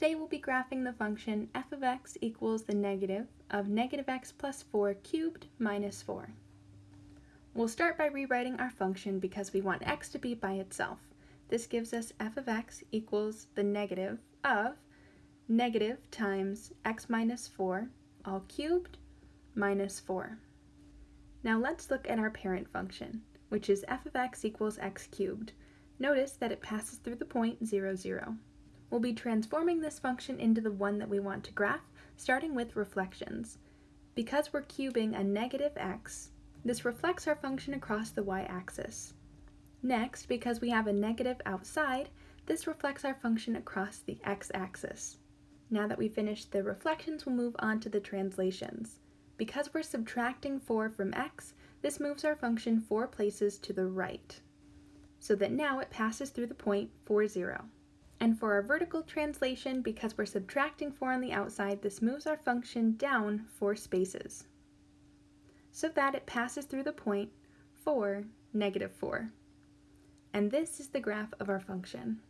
Today we'll be graphing the function f of x equals the negative of negative x plus 4 cubed minus 4. We'll start by rewriting our function because we want x to be by itself. This gives us f of x equals the negative of negative times x minus 4 all cubed minus 4. Now let's look at our parent function, which is f of x equals x cubed. Notice that it passes through the point 0, 0. We'll be transforming this function into the one that we want to graph, starting with reflections. Because we're cubing a negative x, this reflects our function across the y-axis. Next, because we have a negative outside, this reflects our function across the x-axis. Now that we've finished the reflections, we'll move on to the translations. Because we're subtracting 4 from x, this moves our function 4 places to the right, so that now it passes through the point 4, 0. And for our vertical translation, because we're subtracting 4 on the outside, this moves our function down 4 spaces, so that it passes through the point 4, negative 4. And this is the graph of our function.